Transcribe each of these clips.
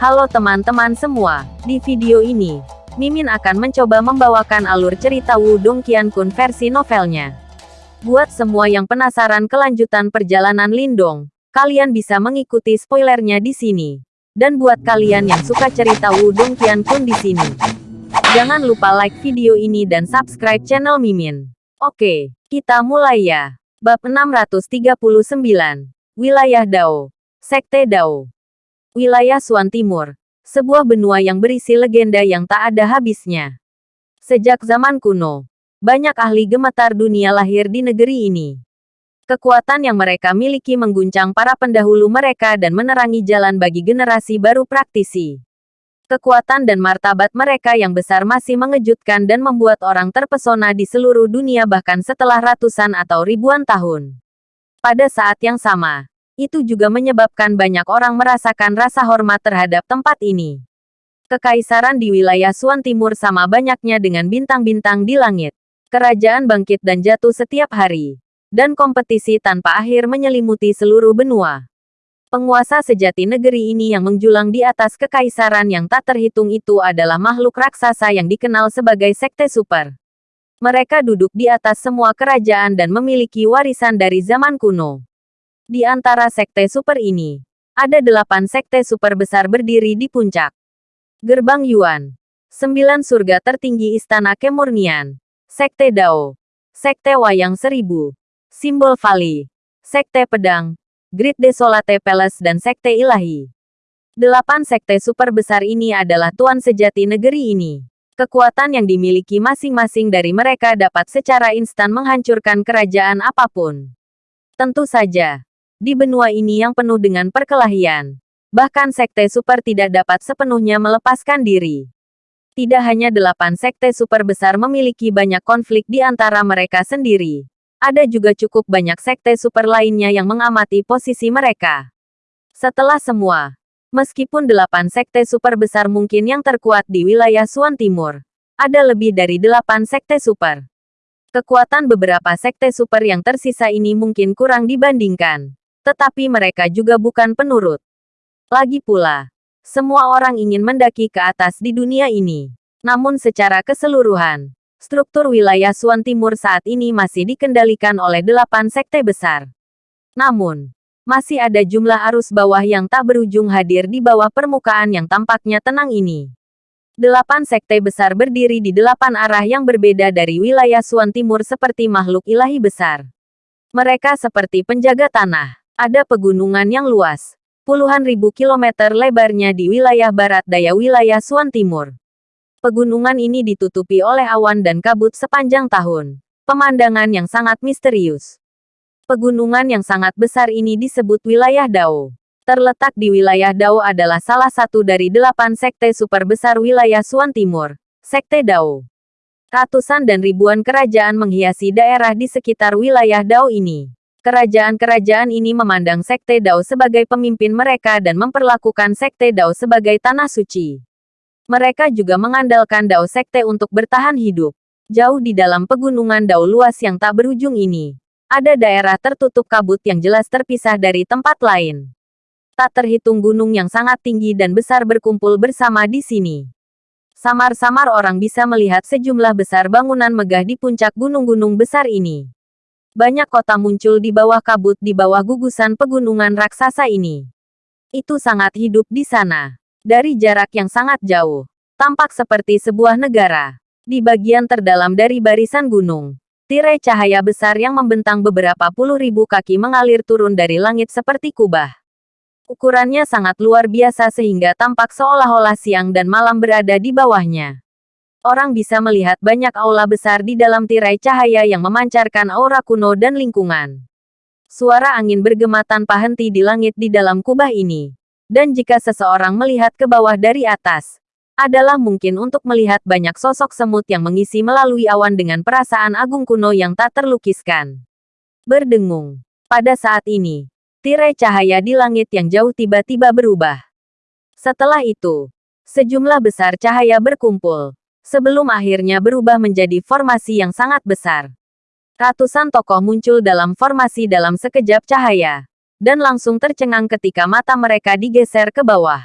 Halo teman-teman semua, di video ini, Mimin akan mencoba membawakan alur cerita Wudong Qiankun versi novelnya. Buat semua yang penasaran kelanjutan perjalanan Lindong, kalian bisa mengikuti spoilernya di sini. Dan buat kalian yang suka cerita Wudong Qiankun di sini, jangan lupa like video ini dan subscribe channel Mimin. Oke, kita mulai ya. Bab 639. Wilayah Dao. Sekte Dao. Wilayah Suan Timur. Sebuah benua yang berisi legenda yang tak ada habisnya. Sejak zaman kuno, banyak ahli gemetar dunia lahir di negeri ini. Kekuatan yang mereka miliki mengguncang para pendahulu mereka dan menerangi jalan bagi generasi baru praktisi. Kekuatan dan martabat mereka yang besar masih mengejutkan dan membuat orang terpesona di seluruh dunia bahkan setelah ratusan atau ribuan tahun. Pada saat yang sama, itu juga menyebabkan banyak orang merasakan rasa hormat terhadap tempat ini. Kekaisaran di wilayah Suan Timur sama banyaknya dengan bintang-bintang di langit. Kerajaan bangkit dan jatuh setiap hari. Dan kompetisi tanpa akhir menyelimuti seluruh benua. Penguasa sejati negeri ini yang menjulang di atas kekaisaran yang tak terhitung itu adalah makhluk raksasa yang dikenal sebagai sekte super. Mereka duduk di atas semua kerajaan dan memiliki warisan dari zaman kuno. Di antara sekte super ini, ada delapan sekte super besar berdiri di puncak. Gerbang Yuan. Sembilan surga tertinggi Istana Kemurnian. Sekte Dao. Sekte Wayang Seribu. Simbol Vali. Sekte Pedang. Great Desolate Palace dan Sekte Ilahi. Delapan sekte super besar ini adalah tuan sejati negeri ini. Kekuatan yang dimiliki masing-masing dari mereka dapat secara instan menghancurkan kerajaan apa pun. Tentu saja, di benua ini yang penuh dengan perkelahian. Bahkan sekte super tidak dapat sepenuhnya melepaskan diri. Tidak hanya delapan sekte super besar memiliki banyak konflik di antara mereka sendiri. Ada juga cukup banyak sekte super lainnya yang mengamati posisi mereka. Setelah semua, meskipun delapan sekte super besar mungkin yang terkuat di wilayah Suan Timur, ada lebih dari delapan sekte super. Kekuatan beberapa sekte super yang tersisa ini mungkin kurang dibandingkan tetapi mereka juga bukan penurut. Lagi pula, semua orang ingin mendaki ke atas di dunia ini. Namun secara keseluruhan, struktur wilayah Suan Timur saat ini masih dikendalikan oleh delapan sekte besar. Namun, masih ada jumlah arus bawah yang tak berujung hadir di bawah permukaan yang tampaknya tenang ini. Delapan sekte besar berdiri di delapan arah yang berbeda dari wilayah Suan Timur seperti makhluk ilahi besar. Mereka seperti penjaga tanah ada pegunungan yang luas. Puluhan ribu kilometer lebarnya di wilayah barat daya wilayah Suan Timur. Pegunungan ini ditutupi oleh awan dan kabut sepanjang tahun. Pemandangan yang sangat misterius. Pegunungan yang sangat besar ini disebut wilayah Dao. Terletak di wilayah Dao adalah salah satu dari delapan sekte super besar wilayah Suan Timur, Sekte Dao. Ratusan dan ribuan kerajaan menghiasi daerah di sekitar wilayah Dao ini. Kerajaan-kerajaan ini memandang Sekte Dao sebagai pemimpin mereka dan memperlakukan Sekte Dao sebagai tanah suci. Mereka juga mengandalkan Dao Sekte untuk bertahan hidup. Jauh di dalam pegunungan Dao luas yang tak berujung ini, ada daerah tertutup kabut yang jelas terpisah dari tempat lain. Tak terhitung gunung yang sangat tinggi dan besar berkumpul bersama di sini. Samar-samar orang bisa melihat sejumlah besar bangunan megah di puncak gunung-gunung besar ini. Banyak kota muncul di bawah kabut di bawah gugusan pegunungan raksasa ini. Itu sangat hidup di sana. Dari jarak yang sangat jauh, tampak seperti sebuah negara. Di bagian terdalam dari barisan gunung, tirai cahaya besar yang membentang beberapa puluh ribu kaki mengalir turun dari langit seperti kubah. Ukurannya sangat luar biasa sehingga tampak seolah-olah siang dan malam berada di bawahnya. Orang bisa melihat banyak aula besar di dalam tirai cahaya yang memancarkan aura kuno dan lingkungan. Suara angin bergema tanpa henti di langit di dalam kubah ini. Dan jika seseorang melihat ke bawah dari atas, adalah mungkin untuk melihat banyak sosok semut yang mengisi melalui awan dengan perasaan agung kuno yang tak terlukiskan. Berdengung. Pada saat ini, tirai cahaya di langit yang jauh tiba-tiba berubah. Setelah itu, sejumlah besar cahaya berkumpul, sebelum akhirnya berubah menjadi formasi yang sangat besar. Ratusan tokoh muncul dalam formasi dalam sekejap cahaya, dan langsung tercengang ketika mata mereka digeser ke bawah.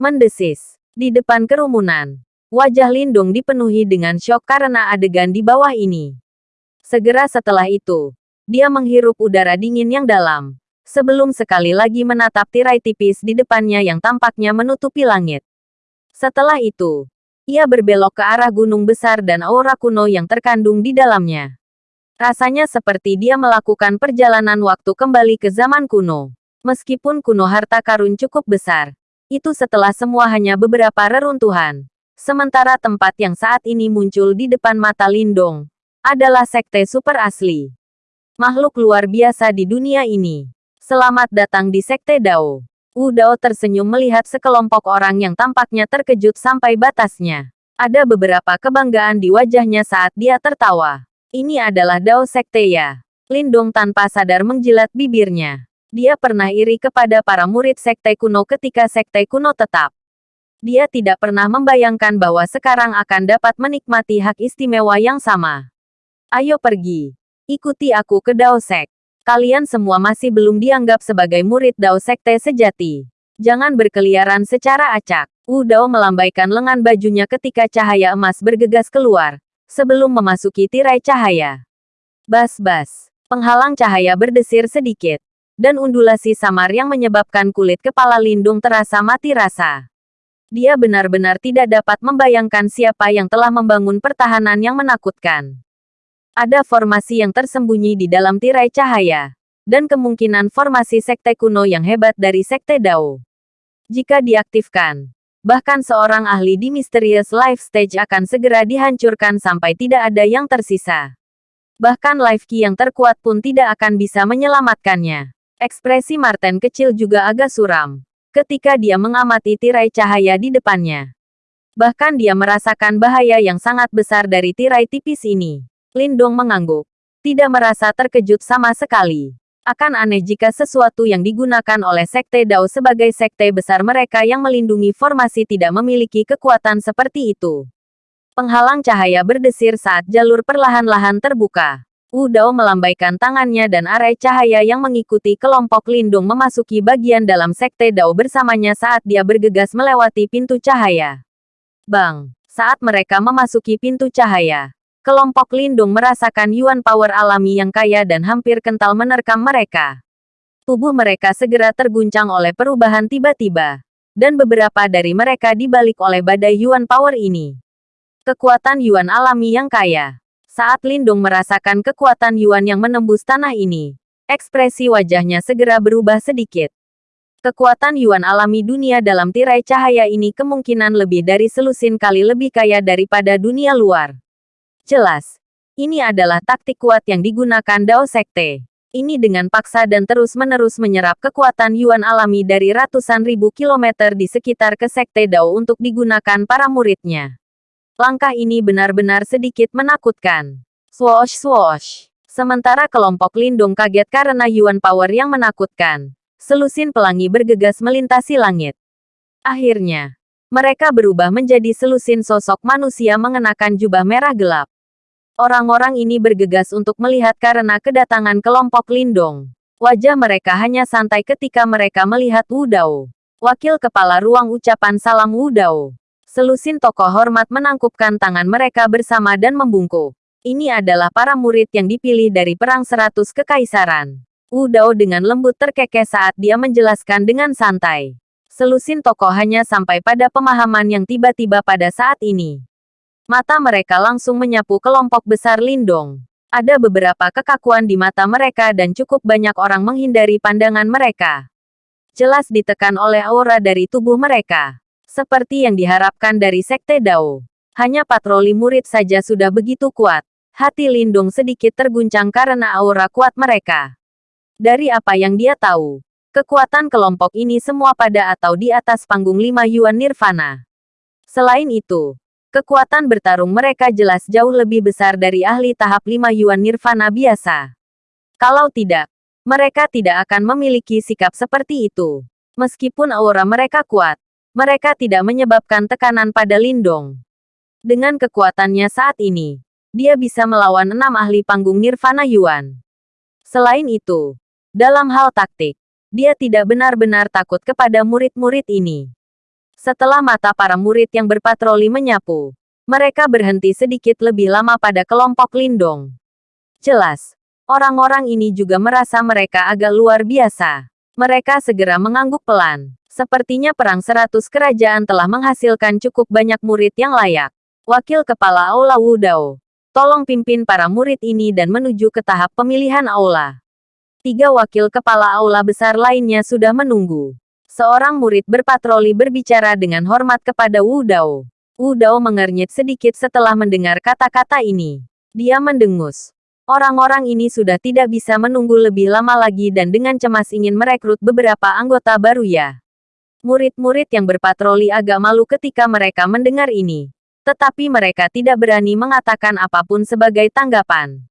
Mendesis. Di depan kerumunan, wajah Lindung dipenuhi dengan syok karena adegan di bawah ini. Segera setelah itu, dia menghirup udara dingin yang dalam, sebelum sekali lagi menatap tirai tipis di depannya yang tampaknya menutupi langit. Setelah itu, ia berbelok ke arah gunung besar dan aura kuno yang terkandung di dalamnya. Rasanya seperti dia melakukan perjalanan waktu kembali ke zaman kuno. Meskipun kuno harta karun cukup besar, itu setelah semua hanya beberapa reruntuhan. Sementara tempat yang saat ini muncul di depan mata Lindong, adalah sekte super asli. Makhluk luar biasa di dunia ini. Selamat datang di sekte Dao. Wu Dao tersenyum melihat sekelompok orang yang tampaknya terkejut sampai batasnya. Ada beberapa kebanggaan di wajahnya saat dia tertawa. Ini adalah Dao Sekte ya. Lindong tanpa sadar menjilat bibirnya. Dia pernah iri kepada para murid Sekte kuno ketika Sekte kuno tetap. Dia tidak pernah membayangkan bahwa sekarang akan dapat menikmati hak istimewa yang sama. Ayo pergi. Ikuti aku ke Dao Sek. Kalian semua masih belum dianggap sebagai murid Dao Sekte sejati. Jangan berkeliaran secara acak. Wu Dao melambaikan lengan bajunya ketika cahaya emas bergegas keluar, sebelum memasuki tirai cahaya. Bas-bas, penghalang cahaya berdesir sedikit, dan undulasi samar yang menyebabkan kulit kepala Lindung terasa mati rasa. Dia benar-benar tidak dapat membayangkan siapa yang telah membangun pertahanan yang menakutkan. Ada formasi yang tersembunyi di dalam tirai cahaya, dan kemungkinan formasi sekte kuno yang hebat dari sekte Dao. Jika diaktifkan, Bahkan seorang ahli di Mysterious Life Stage akan segera dihancurkan sampai tidak ada yang tersisa. Bahkan Life Key yang terkuat pun tidak akan bisa menyelamatkannya. Ekspresi Martin kecil juga agak suram. Ketika dia mengamati tirai cahaya di depannya. Bahkan dia merasakan bahaya yang sangat besar dari tirai tipis ini. Lindong mengangguk. Tidak merasa terkejut sama sekali. Akan aneh jika sesuatu yang digunakan oleh Sekte Dao sebagai sekte besar mereka yang melindungi formasi tidak memiliki kekuatan seperti itu. Penghalang cahaya berdesir saat jalur perlahan-lahan terbuka. Wu Dao melambaikan tangannya dan arai cahaya yang mengikuti kelompok lindung memasuki bagian dalam Sekte Dao bersamanya saat dia bergegas melewati pintu cahaya. Bang! Saat mereka memasuki pintu cahaya, Kelompok lindung merasakan yuan power alami yang kaya dan hampir kental menerkam mereka. Tubuh mereka segera terguncang oleh perubahan tiba-tiba. Dan beberapa dari mereka dibalik oleh badai yuan power ini. Kekuatan yuan alami yang kaya. Saat Lindung merasakan kekuatan yuan yang menembus tanah ini, ekspresi wajahnya segera berubah sedikit. Kekuatan yuan alami dunia dalam tirai cahaya ini kemungkinan lebih dari selusin kali lebih kaya daripada dunia luar. Jelas, ini adalah taktik kuat yang digunakan Dao Sekte. Ini dengan paksa dan terus-menerus menyerap kekuatan Yuan alami dari ratusan ribu kilometer di sekitar ke Sekte Dao untuk digunakan para muridnya. Langkah ini benar-benar sedikit menakutkan. Swoosh swoosh. Sementara kelompok lindung kaget karena Yuan Power yang menakutkan. Selusin pelangi bergegas melintasi langit. Akhirnya, mereka berubah menjadi selusin sosok manusia mengenakan jubah merah gelap. Orang-orang ini bergegas untuk melihat karena kedatangan kelompok Lindong. Wajah mereka hanya santai ketika mereka melihat Wu Dao. Wakil kepala ruang ucapan salam Wu Dao. Selusin tokoh hormat menangkupkan tangan mereka bersama dan membungkuk. Ini adalah para murid yang dipilih dari Perang Seratus Kekaisaran. Wu Dao dengan lembut terkekeh saat dia menjelaskan dengan santai. Selusin tokoh hanya sampai pada pemahaman yang tiba-tiba pada saat ini. Mata mereka langsung menyapu kelompok besar Lindong. Ada beberapa kekakuan di mata mereka dan cukup banyak orang menghindari pandangan mereka. Jelas ditekan oleh aura dari tubuh mereka. Seperti yang diharapkan dari Sekte Dao. Hanya patroli murid saja sudah begitu kuat. Hati Lindung sedikit terguncang karena aura kuat mereka. Dari apa yang dia tahu, kekuatan kelompok ini semua pada atau di atas panggung lima Yuan Nirvana. Selain itu, Kekuatan bertarung mereka jelas jauh lebih besar dari ahli tahap 5 Yuan Nirvana biasa. Kalau tidak, mereka tidak akan memiliki sikap seperti itu. Meskipun aura mereka kuat, mereka tidak menyebabkan tekanan pada Lindong. Dengan kekuatannya saat ini, dia bisa melawan enam ahli panggung Nirvana Yuan. Selain itu, dalam hal taktik, dia tidak benar-benar takut kepada murid-murid ini. Setelah mata para murid yang berpatroli menyapu, mereka berhenti sedikit lebih lama pada kelompok Lindong. Jelas, orang-orang ini juga merasa mereka agak luar biasa. Mereka segera mengangguk pelan. Sepertinya perang seratus kerajaan telah menghasilkan cukup banyak murid yang layak. Wakil Kepala Aula Wudao, tolong pimpin para murid ini dan menuju ke tahap pemilihan aula. Tiga wakil kepala aula besar lainnya sudah menunggu. Seorang murid berpatroli berbicara dengan hormat kepada Wu Dao. Wu Dao mengernyit sedikit setelah mendengar kata-kata ini. Dia mendengus. Orang-orang ini sudah tidak bisa menunggu lebih lama lagi dan dengan cemas ingin merekrut beberapa anggota baru ya. Murid-murid yang berpatroli agak malu ketika mereka mendengar ini. Tetapi mereka tidak berani mengatakan apa pun sebagai tanggapan.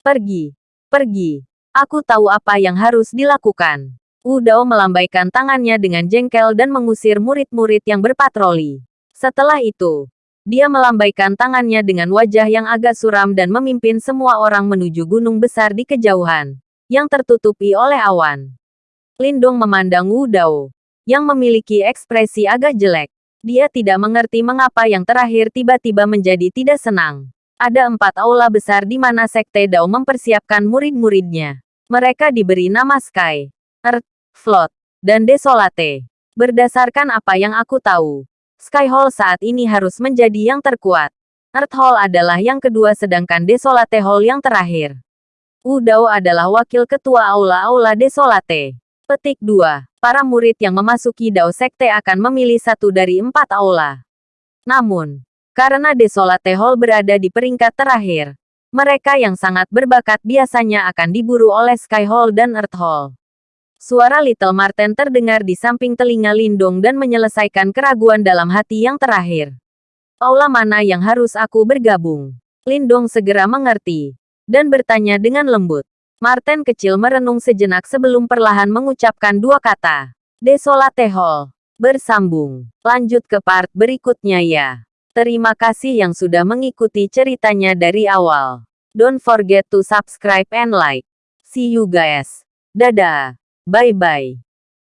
Pergi. Pergi. Aku tahu apa yang harus dilakukan. Wu Dao melambaikan tangannya dengan jengkel dan mengusir murid-murid yang berpatroli. Setelah itu, dia melambaikan tangannya dengan wajah yang agak suram dan memimpin semua orang menuju gunung besar di kejauhan, yang tertutupi oleh awan. Lindung memandang Wu Dao, yang memiliki ekspresi agak jelek. Dia tidak mengerti mengapa yang terakhir tiba-tiba menjadi tidak senang. Ada empat aula besar di mana Sekte Dao mempersiapkan murid-muridnya. Mereka diberi nama Sky, Earth, Float, dan Desolate. Berdasarkan apa yang aku tahu, Sky Hall saat ini harus menjadi yang terkuat. Earth Hall adalah yang kedua sedangkan Desolate Hall yang terakhir. Udao adalah wakil ketua Aula-Aula Desolate. Petik 2. Para murid yang memasuki Dao Sekte akan memilih satu dari empat aula. Namun, karena Desolate Hall berada di peringkat terakhir, mereka yang sangat berbakat biasanya akan diburu oleh Sky Hall dan Earth Hall. Suara Little Marten terdengar di samping telinga Lindong dan menyelesaikan keraguan dalam hati yang terakhir. Aula mana yang harus aku bergabung? Lindong segera mengerti, dan bertanya dengan lembut. Marten kecil merenung sejenak sebelum perlahan mengucapkan dua kata. Desolate Hall. Bersambung. Lanjut ke part berikutnya ya. Terima kasih yang sudah mengikuti ceritanya dari awal. Don't forget to subscribe and like. See you guys. Dadah. Bye-bye.